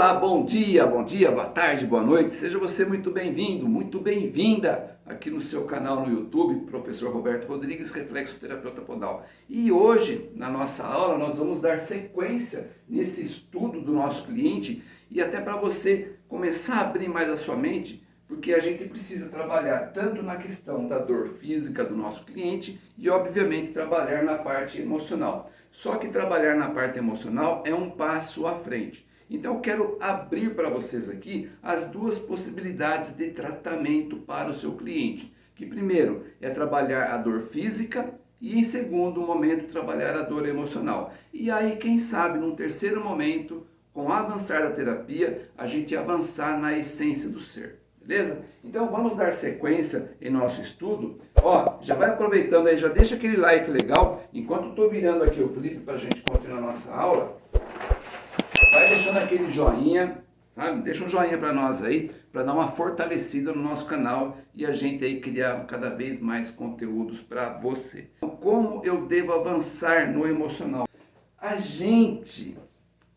Olá, bom dia, bom dia, boa tarde, boa noite. Seja você muito bem-vindo, muito bem-vinda aqui no seu canal no YouTube, Professor Roberto Rodrigues, Reflexoterapeuta Podal. E hoje, na nossa aula, nós vamos dar sequência nesse estudo do nosso cliente e até para você começar a abrir mais a sua mente, porque a gente precisa trabalhar tanto na questão da dor física do nosso cliente e, obviamente, trabalhar na parte emocional. Só que trabalhar na parte emocional é um passo à frente. Então eu quero abrir para vocês aqui as duas possibilidades de tratamento para o seu cliente. Que primeiro é trabalhar a dor física e em segundo momento trabalhar a dor emocional. E aí quem sabe num terceiro momento, com o avançar da terapia, a gente avançar na essência do ser. Beleza? Então vamos dar sequência em nosso estudo. Ó, já vai aproveitando aí, já deixa aquele like legal. Enquanto estou virando aqui o flip para a gente continuar a nossa aula, vai deixando aquele joinha, sabe? Deixa um joinha para nós aí, para dar uma fortalecida no nosso canal e a gente aí criar cada vez mais conteúdos para você. Então, como eu devo avançar no emocional? A gente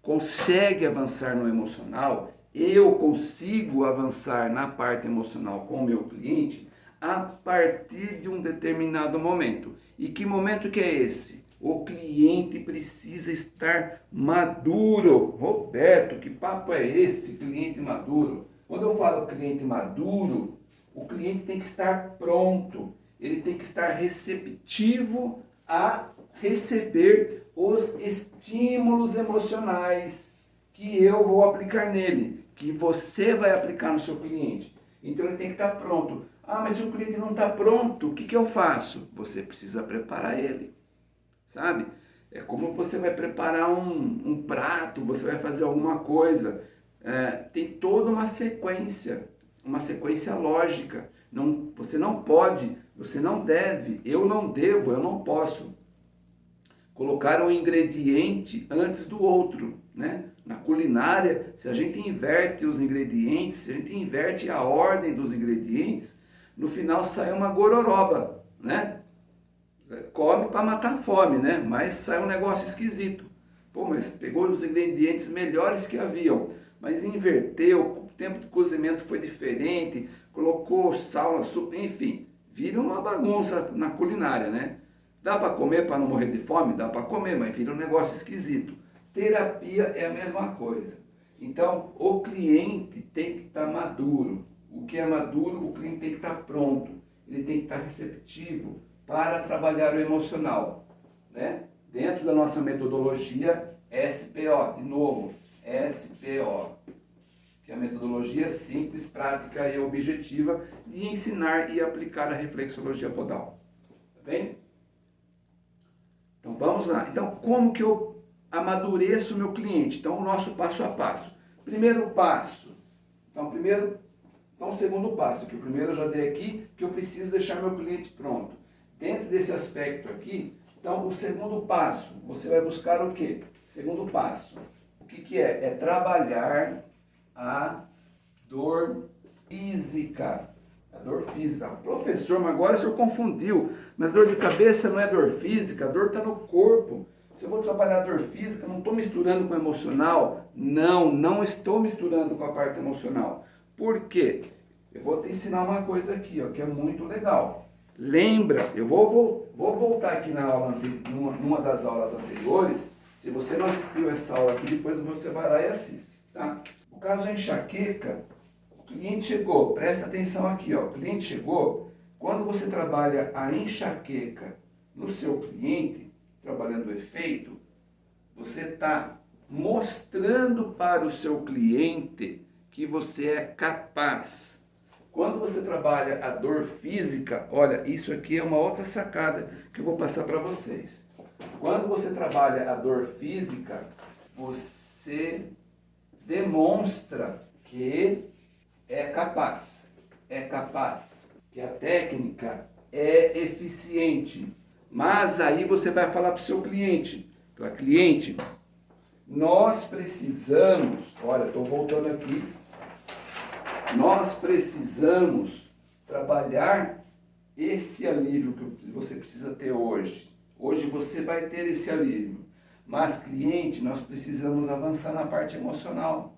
consegue avançar no emocional, eu consigo avançar na parte emocional com o meu cliente a partir de um determinado momento. E que momento que é esse? O cliente precisa estar maduro. Roberto, que papo é esse, cliente maduro? Quando eu falo cliente maduro, o cliente tem que estar pronto, ele tem que estar receptivo a receber os estímulos emocionais que eu vou aplicar nele, que você vai aplicar no seu cliente. Então ele tem que estar pronto. Ah, mas se o cliente não está pronto, o que, que eu faço? Você precisa preparar ele sabe? É como você vai preparar um, um prato, você vai fazer alguma coisa. É, tem toda uma sequência, uma sequência lógica. Não, você não pode, você não deve, eu não devo, eu não posso colocar um ingrediente antes do outro, né? Na culinária, se a gente inverte os ingredientes, se a gente inverte a ordem dos ingredientes, no final sai uma gororoba, né? Come para matar a fome, né? Mas sai um negócio esquisito. Pô, mas pegou os ingredientes melhores que haviam, mas inverteu, o tempo de cozimento foi diferente, colocou sal, açúcar, enfim, vira uma bagunça na culinária, né? Dá para comer para não morrer de fome? Dá para comer, mas vira um negócio esquisito. Terapia é a mesma coisa. Então, o cliente tem que estar tá maduro. O que é maduro, o cliente tem que estar tá pronto. Ele tem que estar tá receptivo para trabalhar o emocional. Né? Dentro da nossa metodologia SPO, de novo, SPO, que é a metodologia simples, prática e objetiva de ensinar e aplicar a reflexologia podal. Tá bem? Então vamos lá. Então como que eu amadureço o meu cliente? Então o nosso passo a passo. Primeiro passo. Então primeiro, então segundo passo, que o primeiro eu já dei aqui, que eu preciso deixar meu cliente pronto. Dentro desse aspecto aqui, então o segundo passo, você vai buscar o quê? Segundo passo, o que, que é? É trabalhar a dor física. A dor física. Professor, mas agora o senhor confundiu. Mas dor de cabeça não é dor física, a dor está no corpo. Se eu vou trabalhar a dor física, não estou misturando com emocional? Não, não estou misturando com a parte emocional. Por quê? Eu vou te ensinar uma coisa aqui, ó, que é muito legal. Lembra, eu vou, vou, vou voltar aqui na aula, numa, numa das aulas anteriores, se você não assistiu essa aula aqui, depois você vai lá e assiste, tá? O caso é enxaqueca, o cliente chegou, presta atenção aqui, ó, o cliente chegou, quando você trabalha a enxaqueca no seu cliente, trabalhando o efeito, você está mostrando para o seu cliente que você é capaz quando você trabalha a dor física, olha, isso aqui é uma outra sacada que eu vou passar para vocês. Quando você trabalha a dor física, você demonstra que é capaz, é capaz, que a técnica é eficiente. Mas aí você vai falar para o seu cliente, para cliente, nós precisamos, olha, estou voltando aqui nós precisamos trabalhar esse alívio que você precisa ter hoje. Hoje você vai ter esse alívio. Mas, cliente, nós precisamos avançar na parte emocional.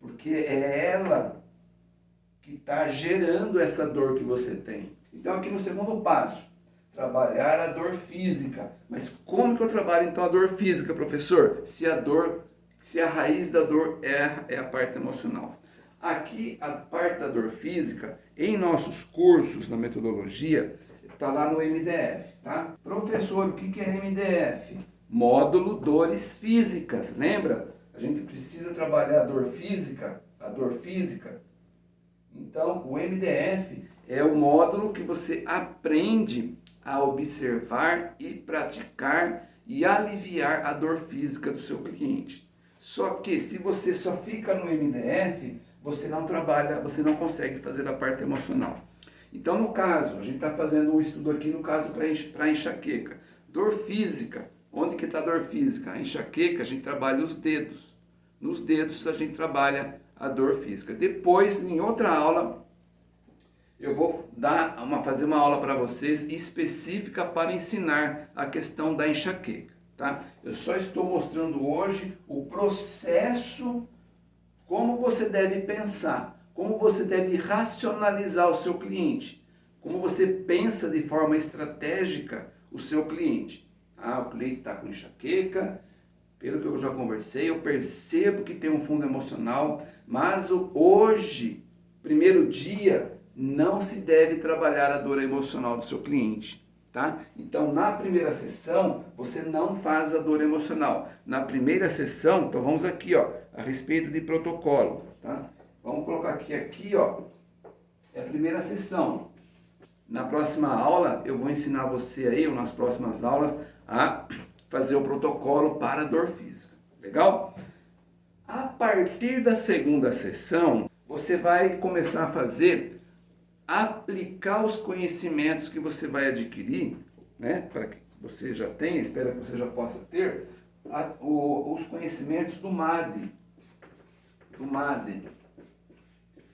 porque é ela que está gerando essa dor que você tem. Então aqui no segundo passo, trabalhar a dor física. Mas como que eu trabalho então a dor física, professor? Se a dor, se a raiz da dor é, é a parte emocional. Aqui a parte da dor física, em nossos cursos na metodologia, está lá no MDF, tá? Professor, o que é MDF? Módulo Dores Físicas, lembra? A gente precisa trabalhar a dor física, a dor física. Então, o MDF é o módulo que você aprende a observar e praticar e aliviar a dor física do seu cliente. Só que se você só fica no MDF, você não trabalha, você não consegue fazer a parte emocional. Então, no caso, a gente está fazendo um estudo aqui, no caso, para enxaqueca. Dor física. Onde que está a dor física? A enxaqueca, a gente trabalha os dedos. Nos dedos, a gente trabalha a dor física. Depois, em outra aula, eu vou dar uma, fazer uma aula para vocês específica para ensinar a questão da enxaqueca. Tá? Eu só estou mostrando hoje o processo, como você deve pensar, como você deve racionalizar o seu cliente, como você pensa de forma estratégica o seu cliente. Ah, o cliente está com enxaqueca, pelo que eu já conversei, eu percebo que tem um fundo emocional, mas hoje, primeiro dia, não se deve trabalhar a dor emocional do seu cliente. Tá? Então, na primeira sessão, você não faz a dor emocional. Na primeira sessão, então vamos aqui, ó, a respeito de protocolo, tá? Vamos colocar aqui, aqui, ó, é a primeira sessão. Na próxima aula, eu vou ensinar você aí, ou nas próximas aulas, a fazer o protocolo para a dor física. Legal? A partir da segunda sessão, você vai começar a fazer aplicar os conhecimentos que você vai adquirir, né, para que você já tenha, espero que você já possa ter, a, o, os conhecimentos do MAD. Do MAD.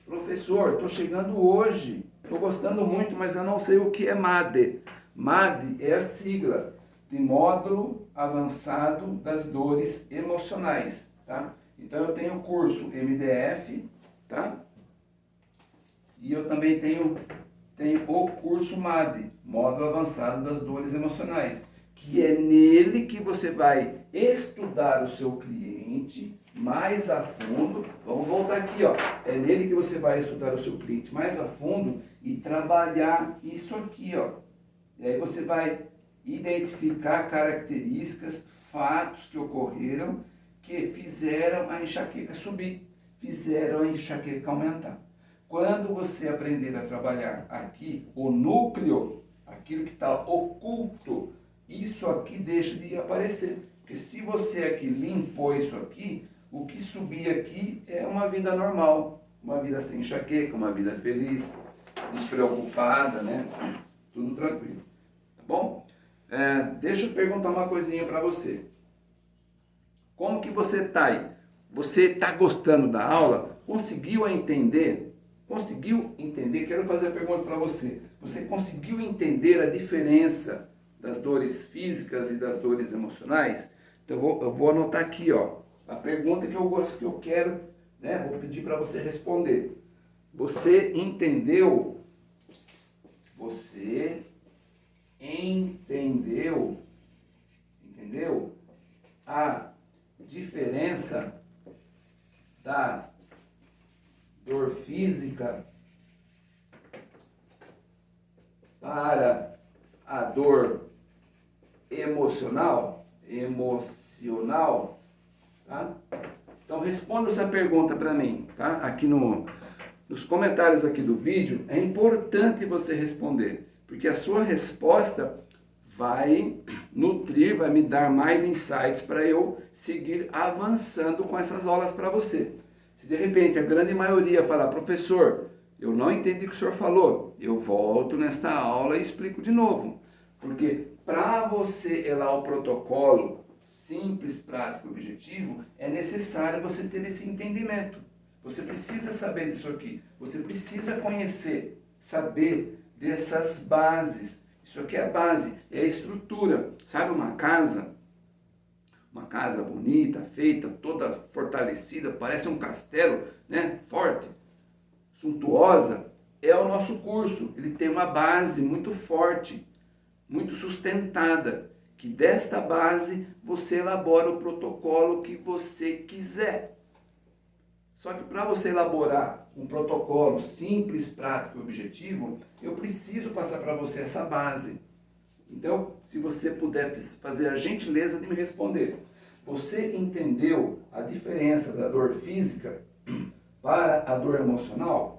Professor, estou chegando hoje, estou gostando muito, mas eu não sei o que é MAD. MAD é a sigla de Módulo Avançado das Dores Emocionais, tá? Então eu tenho o curso MDF, tá? E eu também tenho, tenho o curso MAD, Módulo Avançado das Dores Emocionais, que é nele que você vai estudar o seu cliente mais a fundo. Vamos voltar aqui, ó. É nele que você vai estudar o seu cliente mais a fundo e trabalhar isso aqui, ó. E aí você vai identificar características, fatos que ocorreram que fizeram a enxaqueca subir, fizeram a enxaqueca aumentar. Quando você aprender a trabalhar aqui, o núcleo, aquilo que está oculto, isso aqui deixa de aparecer. Porque se você aqui limpou isso aqui, o que subir aqui é uma vida normal. Uma vida sem enxaqueca, uma vida feliz, despreocupada, né? Tudo tranquilo. Tá bom? É, deixa eu perguntar uma coisinha para você. Como que você está aí? Você está gostando da aula? Conseguiu entender Conseguiu entender? Quero fazer a pergunta para você. Você conseguiu entender a diferença das dores físicas e das dores emocionais? Então eu vou, eu vou anotar aqui, ó, a pergunta que eu gosto, que eu quero, né? Vou pedir para você responder. Você entendeu? Você entendeu? Entendeu? A diferença da dor física para a dor emocional, emocional, tá? Então responda essa pergunta para mim, tá? Aqui no, nos comentários aqui do vídeo, é importante você responder, porque a sua resposta vai nutrir, vai me dar mais insights para eu seguir avançando com essas aulas para você. Se de repente a grande maioria falar, professor, eu não entendi o que o senhor falou, eu volto nesta aula e explico de novo. Porque para você elar o protocolo simples, prático e objetivo, é necessário você ter esse entendimento. Você precisa saber disso aqui. Você precisa conhecer, saber dessas bases. Isso aqui é a base, é a estrutura. Sabe uma casa? uma casa bonita, feita, toda fortalecida, parece um castelo, né? Forte, suntuosa, é o nosso curso. Ele tem uma base muito forte, muito sustentada, que desta base você elabora o protocolo que você quiser. Só que para você elaborar um protocolo simples, prático e objetivo, eu preciso passar para você essa base. Então, se você puder fazer a gentileza de me responder. Você entendeu a diferença da dor física para a dor emocional?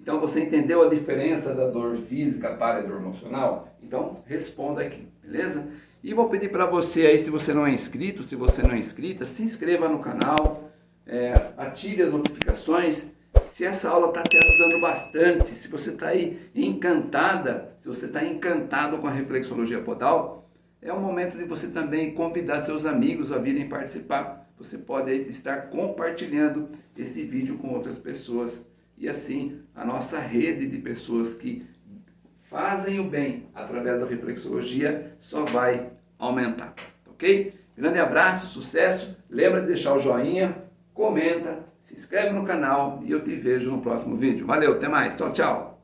Então, você entendeu a diferença da dor física para a dor emocional? Então, responda aqui, beleza? E vou pedir para você aí, se você não é inscrito, se você não é inscrita, se inscreva no canal, é, ative as notificações, se essa aula está te ajudando bastante, se você está aí encantada, se você está encantado com a reflexologia podal, é o momento de você também convidar seus amigos a virem participar. Você pode aí estar compartilhando esse vídeo com outras pessoas e assim a nossa rede de pessoas que fazem o bem através da reflexologia só vai aumentar, ok? Grande abraço, sucesso, lembra de deixar o joinha, comenta, se inscreve no canal e eu te vejo no próximo vídeo. Valeu, até mais, tchau, tchau!